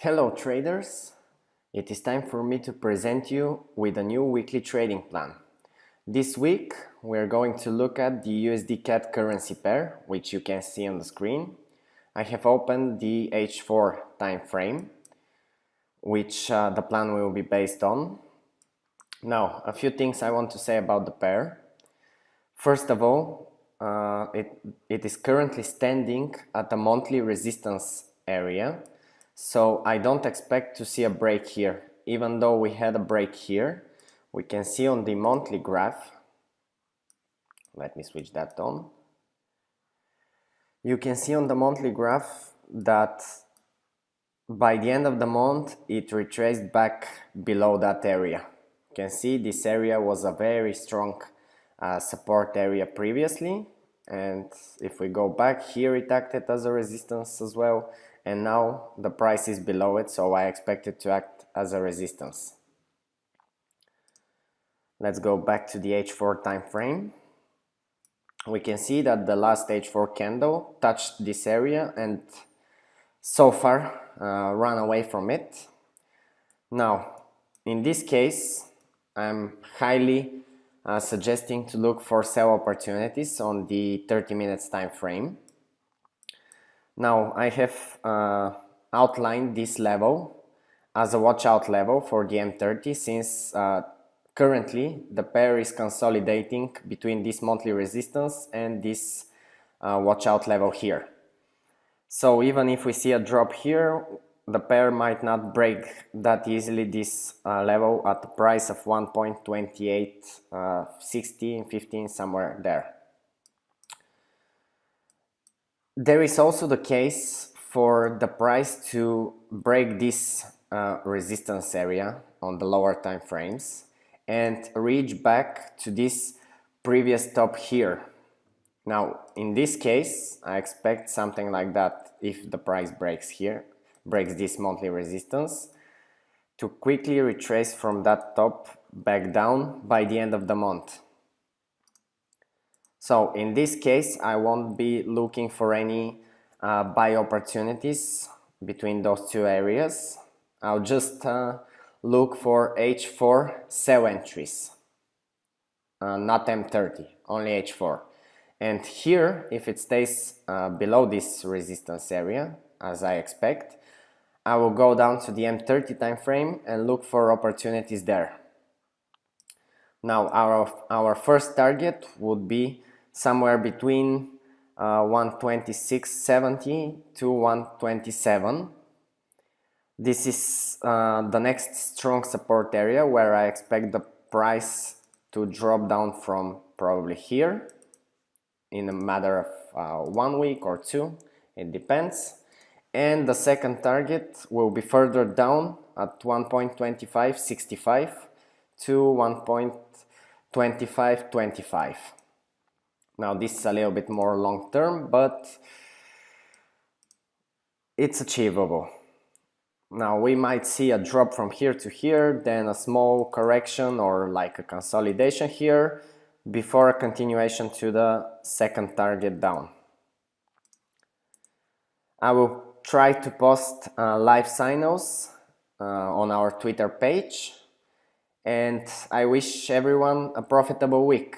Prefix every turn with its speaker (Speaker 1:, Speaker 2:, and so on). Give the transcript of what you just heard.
Speaker 1: Hello traders! It is time for me to present you with a new weekly trading plan. This week we are going to look at the USD CAD currency pair, which you can see on the screen. I have opened the H4 time frame, which uh, the plan will be based on. Now, a few things I want to say about the pair. First of all, uh, it, it is currently standing at a monthly resistance area so I don't expect to see a break here. Even though we had a break here we can see on the monthly graph. Let me switch that on. You can see on the monthly graph that by the end of the month it retraced back below that area. You can see this area was a very strong uh, support area previously. And if we go back here it acted as a resistance as well and now the price is below it so I expect it to act as a resistance. Let's go back to the H4 time frame. We can see that the last H4 candle touched this area and so far uh, run away from it. Now, in this case, I'm highly uh, suggesting to look for sell opportunities on the 30 minutes time frame. Now I have uh, outlined this level as a watch out level for the M30 since uh, currently the pair is consolidating between this monthly resistance and this uh, level here. So even if we see a drop here, the pair might not break that easily this uh, level at the price of 1.28, uh, 16, 15, somewhere there. There is also the case for the price to break this uh, resistance area on the lower time frames and reach back to this previous top here. Now, in this case, I expect something like that if the price breaks here, breaks this monthly resistance, to quickly retrace from that top back down by the end of the month. So in this case, I won't be looking for any uh, buy opportunities between those two areas. I'll just uh, look for H4 sell entries, uh, not M30, only H4. And here, if it stays uh, below this resistance area, as I expect, I will go down to the M30 time frame and look for opportunities there. Now, our, our first target would be somewhere between uh, 126.70 to 127. This is uh, the next strong support area where I expect the price to drop down from probably here in a matter of uh, one week or two, it depends. And the second target will be further down at 1.2565 to 1.2525. Now this is a little bit more long term, but it's achievable. Now we might see a drop from here to here, then a small correction or like a consolidation here before a continuation to the second target down. I will try to post uh, live signals uh, on our Twitter page and I wish everyone a profitable week.